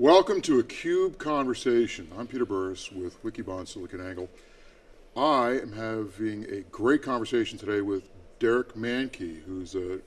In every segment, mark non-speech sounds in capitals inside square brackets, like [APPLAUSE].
Welcome to a CUBE Conversation. I'm Peter Burris with Wikibon SiliconANGLE. I am having a great conversation today with Derek Manky, who's a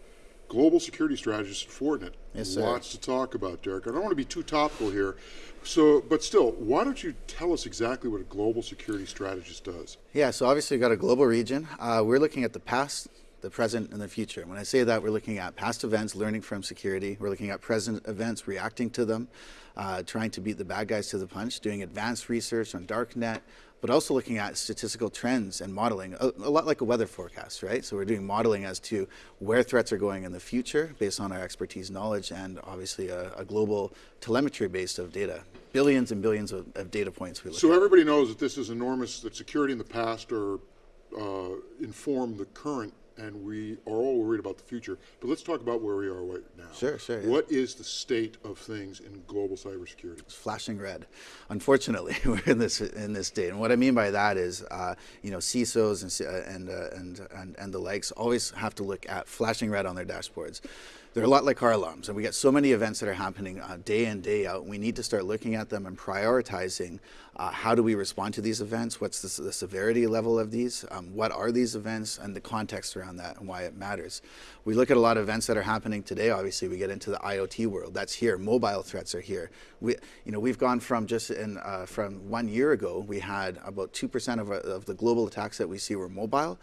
global security strategist at Fortinet. Yes, sir. Lots to talk about, Derek. I don't want to be too topical here, so, but still, why don't you tell us exactly what a global security strategist does? Yeah, so obviously we've got a global region. Uh, we're looking at the past, the present, and the future. When I say that, we're looking at past events, learning from security. We're looking at present events, reacting to them, uh, trying to beat the bad guys to the punch, doing advanced research on darknet, but also looking at statistical trends and modeling, a, a, lot like a weather forecast, right? So we're doing modeling as to where threats are going in the future based on our expertise knowledge and obviously a, a global telemetry base of data. Billions and billions of, of data points we look So at. everybody knows that this is enormous, that security in the past or uh, inform the current and we are all worried about the future. But let's talk about where we are right now. Sure, sure, yeah. What is the state of things in global cybersecurity? It's flashing red. Unfortunately, [LAUGHS] we're in this in this state, and what I mean by that is, uh, you know, CISOs and uh, and, uh, and and and the likes always have to look at flashing red on their dashboards. They're a lot like car alarms, and we get so many events that are happening uh, day in, day out. We need to start looking at them and prioritizing uh, how do we respond to these events, what's the, the severity level of these, um, what are these events, and the context around that and why it matters. We look at a lot of events that are happening today, obviously we get into the IoT world, that's here, mobile threats are here. We, you know, we've gone from just in, uh, from one year ago, we had about 2% of, of the global attacks that we see were mobile.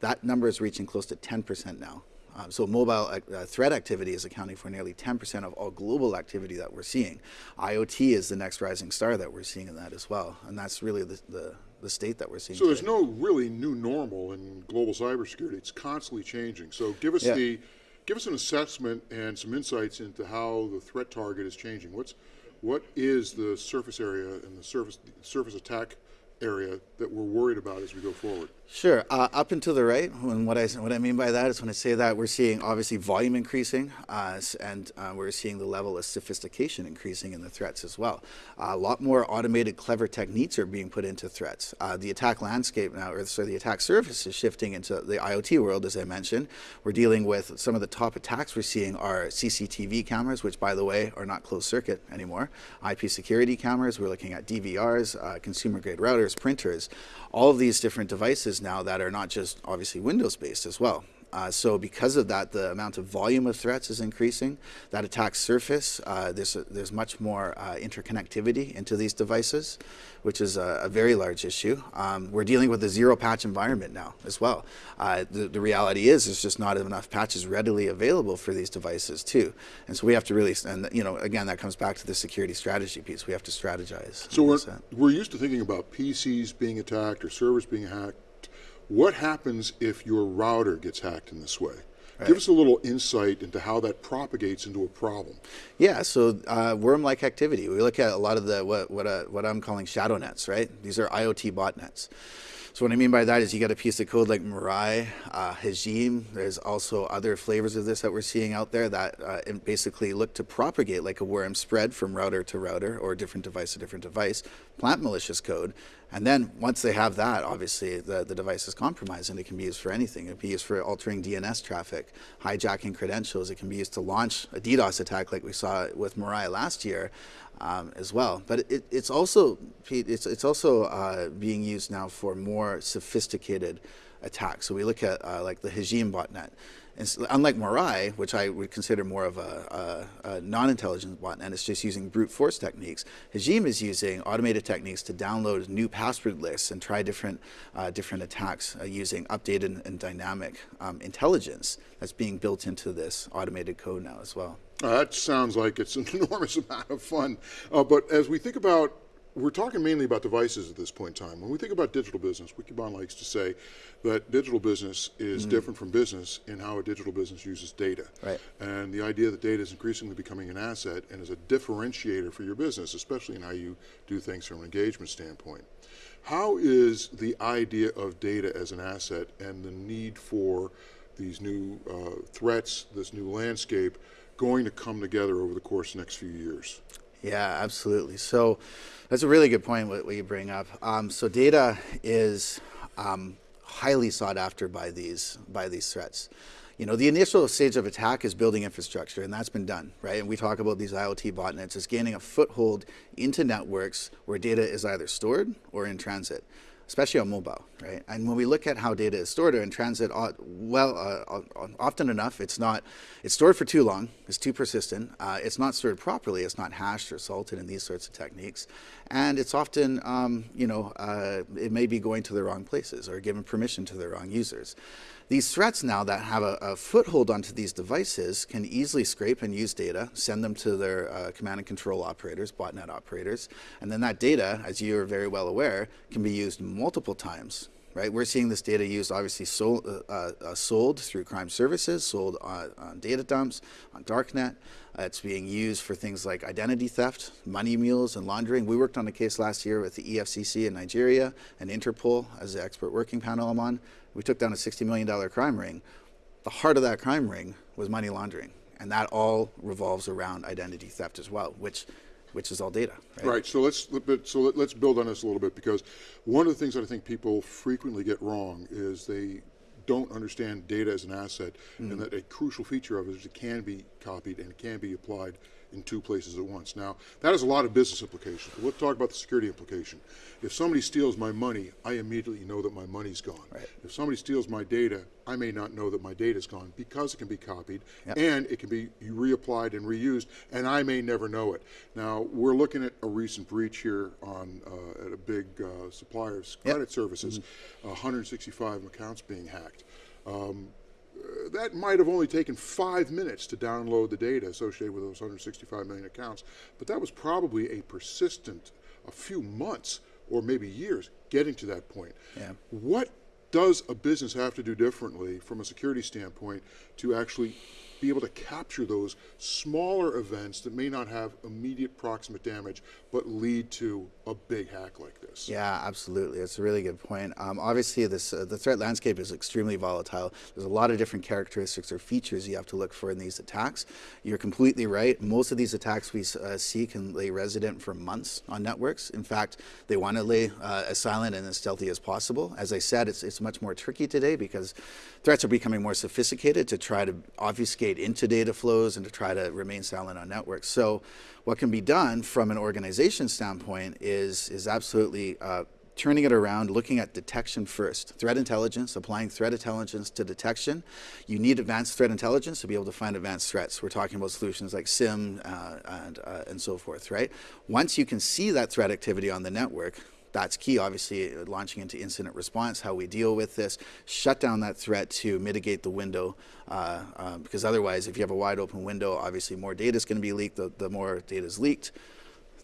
That number is reaching close to 10% now. Um, so mobile uh, threat activity is accounting for nearly 10% of all global activity that we're seeing. IoT is the next rising star that we're seeing in that as well. And that's really the, the, the state that we're seeing So today. there's no really new normal in global cybersecurity. It's constantly changing. So give us Yeah. the, give us an assessment and some insights into how the threat target is changing. What's, what is the surface area and the surface, surface attack area that we're worried about as we go forward? Sure. Uh, up and to the right, and what I, what I mean by that is when I say that, we're seeing obviously volume increasing, uh, and uh, we're seeing the level of sophistication increasing in the threats as well. Uh, a lot more automated, clever techniques are being put into threats. Uh, the attack landscape now, or so the attack surface is shifting into the IoT world, as I mentioned. We're dealing with some of the top attacks we're seeing are CCTV cameras, which, by the way, are not closed circuit anymore. IP security cameras. We're looking at DVRs, uh, consumer grade routers, printers, all of these different devices now that are not just obviously Windows based as well. Uh, so because of that, the amount of volume of threats is increasing. That attack surface, uh, there's, a, there's much more uh, interconnectivity into these devices, which is a, a very large issue. Um, we're dealing with a zero patch environment now as well. Uh, the, the reality is there's just not enough patches readily available for these devices too. And so we have to really, and you know, again, that comes back to the security strategy piece. We have to strategize. So we're, we're used to thinking about PCs being attacked or servers being hacked. What happens if your router gets hacked in this way? Give us a little insight into how that propagates into a problem. Yeah, so uh, worm-like activity. We look at a lot of the what what, uh, what I'm calling shadow nets, right? These are IoT botnets. So what I mean by that is you get a piece of code like Mirai, uh, Hajime. There's also other flavors of this that we're seeing out there that uh, basically look to propagate like a worm spread from router to router or different device to different device, plant malicious code, and then once they have that, obviously the, the device is compromised and it can be used for anything. It can be used for altering DNS traffic, hijacking credentials. It can be used to launch a DDoS attack like we saw with Mirai last year um, as well. But it, it's also, Pete, it's, it's also uh, being used now for more sophisticated attacks. So we look at uh, like the Hajime botnet. And s- unlike Mirai, which I would consider more of a, a, a non-intelligent botnet, it's just using brute force techniques. Hajime is using automated techniques to download new password lists and try different, uh, different attacks uh, using updated and dynamic um, intelligence that's being built into this automated code now as well. Uh, that sounds like it's an [LAUGHS] enormous amount of fun. Uh, but as we think about, we're talking mainly about devices at this point in time. When we think about digital business, Wikibon likes to say that digital business is different from business in how a digital business uses data. Right. And the idea that data is increasingly becoming an asset and is a differentiator for your business, especially in how you do things from an engagement standpoint. How is the idea of data as an asset and the need for these new uh, threats, this new landscape, going to come together over the course of the next few years? Yeah, absolutely. So that's a really good point what, what you bring up. Um, so data is um, highly sought after by these by these threats. you know, the initial stage of attack is building infrastructure, and that's been done, right? And we talk about these IoT botnets as gaining a foothold into networks where data is either stored or in transit especially on mobile, right? And when we look at how data is stored or in transit, uh, well, uh, often enough, it's not, it's stored for too long, it's too persistent, uh, it's not stored properly, it's not hashed or salted in these sorts of techniques, and it's often, um, you know, uh, it may be going to the wrong places or given permission to the wrong users. These threats now that have a, a, foothold onto these devices can easily scrape and use data, send them to their uh, command and control operators, botnet operators, and then that data, as you are very well aware, can be used multiple times right? We're seeing this data used obviously sold, uh, uh, sold through crime services, sold on, on data dumps, on darknet. Uh, it's being used for things like identity theft, money mules, and laundering. We worked on a case last year with the EFCC in Nigeria and Interpol as the expert working panel I'm on. We took down a $60 million crime ring. The heart of that crime ring was money laundering. And that all revolves around identity theft as well, which which is all data. Right. right. So let's so let's build on this a little bit because one of the things that I think people frequently get wrong is they don't understand data as an asset mm. and that a crucial feature of it is it can be copied and it can be applied in two places at once. Now, that has a lot of business implications, let's talk about the security implication. If somebody steals my money, I immediately know that my money's gone. Right. If somebody steals my data, I may not know that my data's gone because it can be copied yep. and it can be reapplied and reused, and I may never know it. Now, we're looking at a recent breach here on uh, at a big uh, supplier's credit yep. services, mm -hmm. 165 accounts being hacked. Um, that might have only taken five minutes to download the data associated with those 165 million accounts, but that was probably a persistent, a few months or maybe years getting to that point. Yeah. What does a business have to do differently from a security standpoint to actually be able to capture those smaller events that may not have immediate proximate damage, but lead to a big hack like this. Yeah, absolutely. It's a really good point. Um, obviously, this uh, the threat landscape is extremely volatile. There's a lot of different characteristics or features you have to look for in these attacks. You're completely right. Most of these attacks we uh, see can lay resident for months on networks. In fact, they want to lay uh, as silent and as stealthy as possible. As I said, it's, it's much more tricky today because threats are becoming more sophisticated to try to obfuscate into data flows and to try to remain silent on networks. So what can be done from an organization standpoint is, is absolutely uh, turning it around, looking at detection first. Threat intelligence, applying threat intelligence to detection. You need advanced threat intelligence to be able to find advanced threats. We're talking about solutions like SIEM uh, and, uh, and so forth, right? Once you can see that threat activity on the network, that's key, obviously, launching into incident response, how we deal with this, shut down that threat to mitigate the window, uh, uh, because otherwise, if you have a wide open window, obviously more data is going to be leaked. The, the more data is leaked,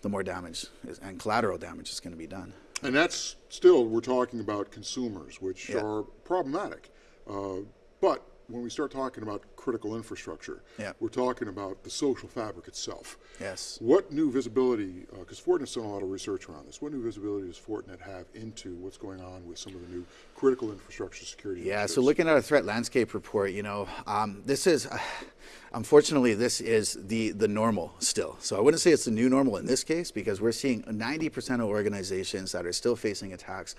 the more damage is, and collateral damage is going to be done. And that's still, we're talking about consumers, which yeah. are problematic. Uh, but when we start talking about critical infrastructure, yeah. we're talking about the social fabric itself. Yes. What new visibility, because uh, Fortinet's done a lot of research around this, what new visibility does Fortinet have into what's going on with some of the new critical infrastructure security Yeah, initiatives? so looking at our threat landscape report, you know, um, this is, uh, [SIGHS] unfortunately, this is the, the normal still. So I wouldn't say it's the new normal in this case because we're seeing 90% of organizations that are still facing attacks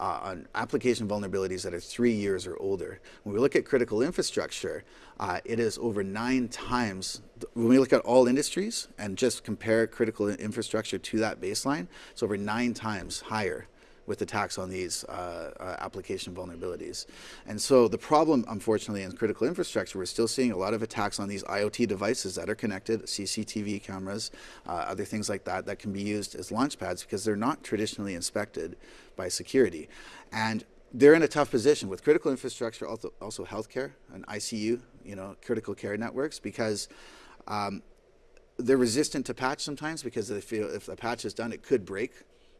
uh, on application vulnerabilities that are three years or older. When we look at critical infrastructure, uh, it is over nine times, when we look at all industries and just compare critical infrastructure to that baseline, it's over nine times higher with attacks on these uh, uh, application vulnerabilities. And so the problem, unfortunately, in critical infrastructure, we're still seeing a lot of attacks on these IoT devices that are connected, CCTV cameras, uh, other things like that, that can be used as launch pads because they're not traditionally inspected by security. And they're in a tough position with critical infrastructure, also, also healthcare and ICU, you know, critical care networks, because um, they're resistant to patch sometimes because they feel if the patch is done, it could break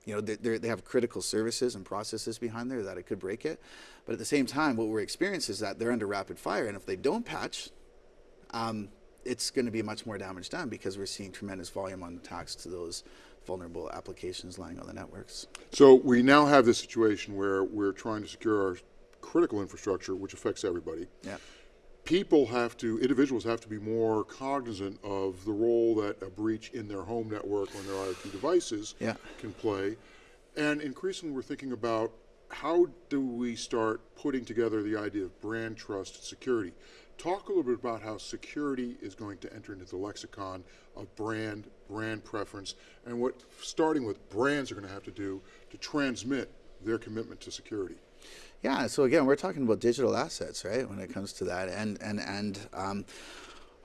you know, they, they have critical services and processes behind there that it could break it. But at the same time, what we're experiencing is that they're under rapid fire, and if they don't patch, um, it's going to be much more damage done because we're seeing tremendous volume on attacks to those vulnerable applications lying on the networks. So we now have this situation where we're trying to secure our critical infrastructure, which affects everybody. Yeah people have to, individuals have to be more cognizant of the role that a breach in their home network on their IoT devices yeah. can play. And increasingly we're thinking about how do we start putting together the idea of brand trust security? Talk a little bit about how security is going to enter into the lexicon of brand, brand preference, and what starting with brands are going to have to do to transmit their commitment to security. Yeah, so again, we're talking about digital assets, right? When it comes to that, and and and um,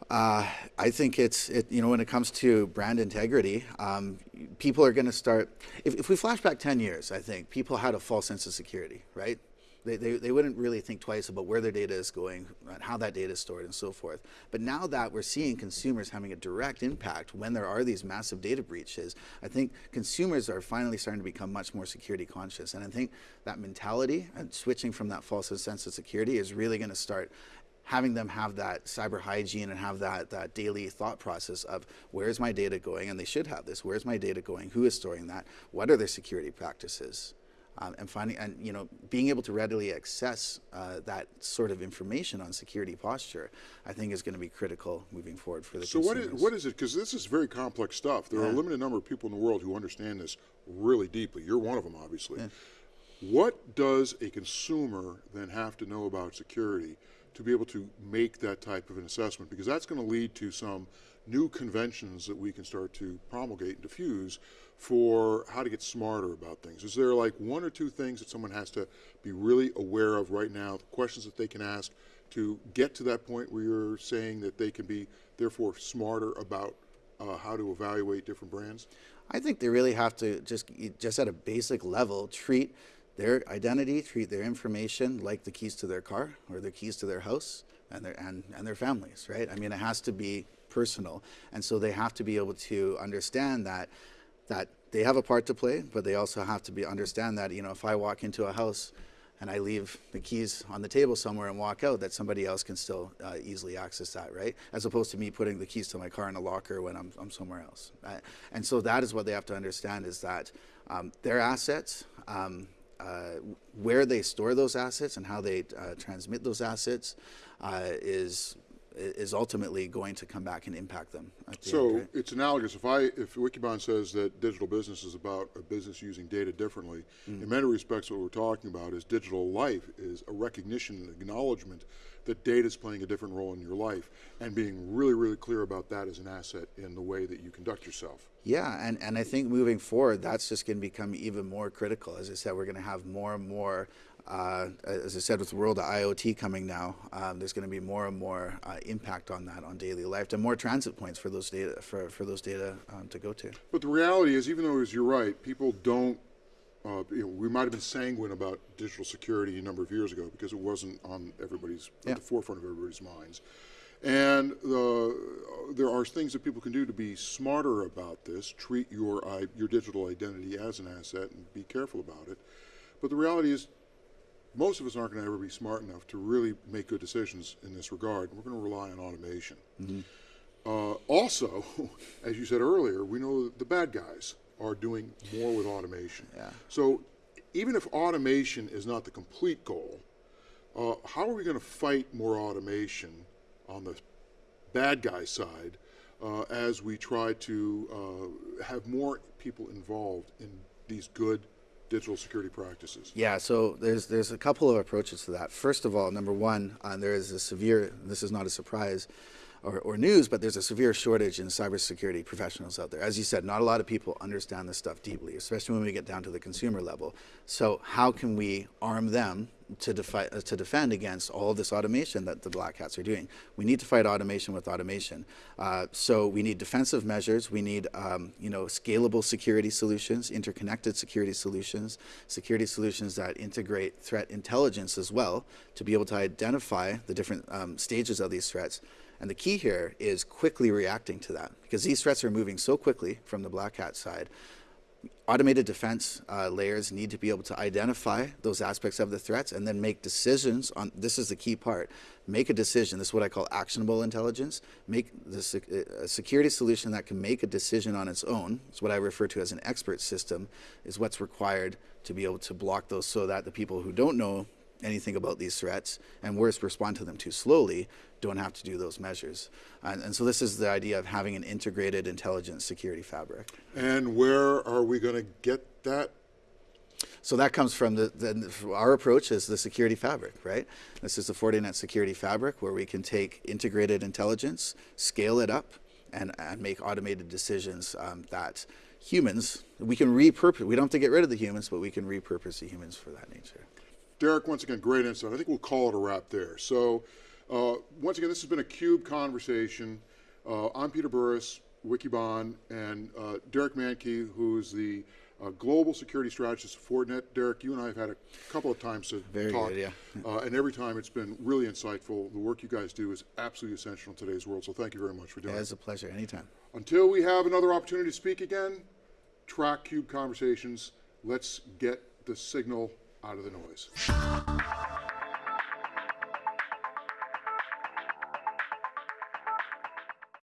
uh, I think it's it, you know when it comes to brand integrity, um, people are going to start. If, if we flash back ten years, I think people had a false sense of security, right? They, they, they wouldn't really think twice about where their data is going how that data is stored and so forth. But now that we're seeing consumers having a direct impact when there are these massive data breaches, I think consumers are finally starting to become much more security conscious. And I think that mentality and switching from that false sense of security is really going to start having them have that cyber hygiene and have that, that daily thought process of where's my data going, and they should have this, where's my data going, who is storing that, what are their security practices, um, and finding, and you know, being able to readily access uh, that sort of information on security posture, I think is going to be critical moving forward for the So what consumers. is, what is it, because this is very complex stuff. There are a limited number of people in the world who understand this really deeply. You're one of them, obviously. What does a consumer then have to know about security to be able to make that type of an assessment? Because that's going to lead to some new conventions that we can start to promulgate and diffuse for how to get smarter about things. Is there like one or two things that someone has to be really aware of right now, the questions that they can ask to get to that point where you're saying that they can be therefore smarter about uh, how to evaluate different brands? I think they really have to just just at a basic level treat their identity, treat their information like the keys to their car or the keys to their house and their and, and their families, right? I mean, it has to be personal, and so they have to be able to understand that that they have a part to play, but they also have to be understand that you know if I walk into a house and I leave the keys on the table somewhere and walk out, that somebody else can still uh, easily access that, right? As opposed to me putting the keys to my car in a locker when I'm, I'm somewhere else. Right? And so that is what they have to understand is that um, their assets, um, uh, where they store those assets and how they uh, transmit those assets uh, is is ultimately going to come back and impact them. the end, So right? it's analogous. If I, if Wikibon says that digital business is about a business using data differently, Mm. in many respects, what we're talking about is digital life is a recognition and acknowledgement that data is playing a different role in your life, and being really, really clear about that as an asset in the way that you conduct yourself. Yeah, and, and I think moving forward, that's just going to become even more critical. As I said, we're going to have more and more, uh, as I said, with the world of IoT coming now, um, there's going to be more and more uh, impact on that on daily life, and more transit points for those data for, for those data um, to go to. But the reality is, even though, as you're right, people don't, uh, you know, we might have been sanguine about digital security a number of years ago because it wasn't on everybody's, Yeah. at the forefront of everybody's minds. And uh, there are things that people can do to be smarter about this, treat your, your digital identity as an asset and be careful about it. But the reality is, most of us aren't going to ever be smart enough to really make good decisions in this regard. We're going to rely on automation. Uh, also, [LAUGHS] as you said earlier, we know that the bad guys are doing more with automation. Yeah. So even if automation is not the complete goal, uh, how are we going to fight more automation on the bad guy side uh, as we try to uh, have more people involved in these good digital security practices? Yeah, so there's there's a couple of approaches to that. First of all, number one, uh, there is a severe. This is not a surprise. Or, or news, but there's a severe shortage in cybersecurity professionals out there. As you said, not a lot of people understand this stuff deeply, especially when we get down to the consumer level. So, how can we arm them to, defi- uh, to defend against all this automation that the black hats are doing? We need to fight automation with automation. Uh, so, we need defensive measures. We need, um, you know, scalable security solutions, interconnected security solutions, security solutions that integrate threat intelligence as well to be able to identify the different um, stages of these threats. And the key here is quickly reacting to that because these threats are moving so quickly from the black hat side. Automated defense uh, layers need to be able to identify those aspects of the threats and then make decisions on this is the key part make a decision this is what i call actionable intelligence make the sec- a security solution that can make a decision on its own it's what i refer to as an expert system is what's required to be able to block those so that the people who don't know anything about these threats and worse respond to them too slowly don't have to do those measures and, and so this is the idea of having an integrated intelligence security fabric And where are we going to get that? So that comes from the, the our approach is the security fabric, right? This is the Fortinet security fabric where we can take integrated intelligence, scale it up, and, and make automated decisions um, that humans we can repurpose. We don't have to get rid of the humans, but we can repurpose the humans for that nature. Derek, once again, great insight. I think we'll call it a wrap there. So, uh, once again, this has been a CUBE conversation. Uh, I'm Peter Burris, Wikibon, and uh, Derek Manky, who's the uh, global security strategist of Fortinet. Derek, you and I have had a couple of times to Very talk, good, yeah. uh, and every time it's been really insightful. The work you guys do is absolutely essential in today's world. So, thank you very much for doing it. it's a pleasure. Anytime. Until we have another opportunity to speak again, track CUBE conversations. Let's get the signal out of the noise.